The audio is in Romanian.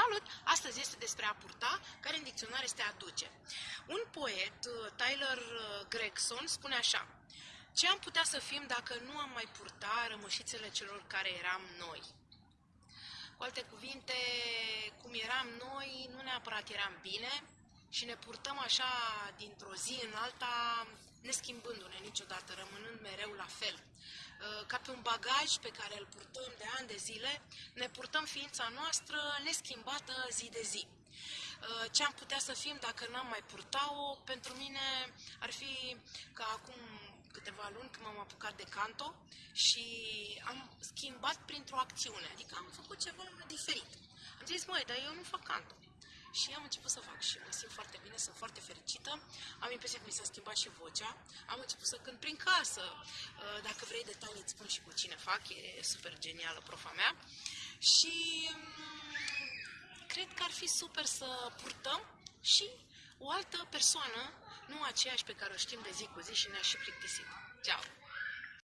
Salut! Astăzi este despre a purta, care în dicționar este a duce. Un poet, uh, Tyler uh, Gregson, spune așa Ce am putea să fim dacă nu am mai purta rămășițele celor care eram noi? Cu alte cuvinte, cum eram noi, nu neapărat eram bine și ne purtăm așa dintr-o zi în alta, neschimbându-ne niciodată, rămânând mereu la fel. Uh, ca pe un bagaj pe care îl purtăm de ani de zile, ne purtăm ființa noastră neschimbată zi de zi. Uh, ce am putea să fim dacă n-am mai purta-o, pentru mine ar fi ca acum câteva luni când m-am apucat de canto și am schimbat printr-o acțiune, adică am făcut ceva diferit. Am zis, măi, dar eu nu fac canto și am început să fac și mă simt foarte bine, sunt foarte fericită. Am impresia că mi s-a schimbat și vocea. Am început să cânt prin casă. Uh, dacă vrei detalii, îți spun și cu cine fac. E super genială profa mea. Și mm, cred că ar fi super să purtăm și o altă persoană, nu aceeași pe care o știm de zi cu zi și ne-a și plictisit. Ceau!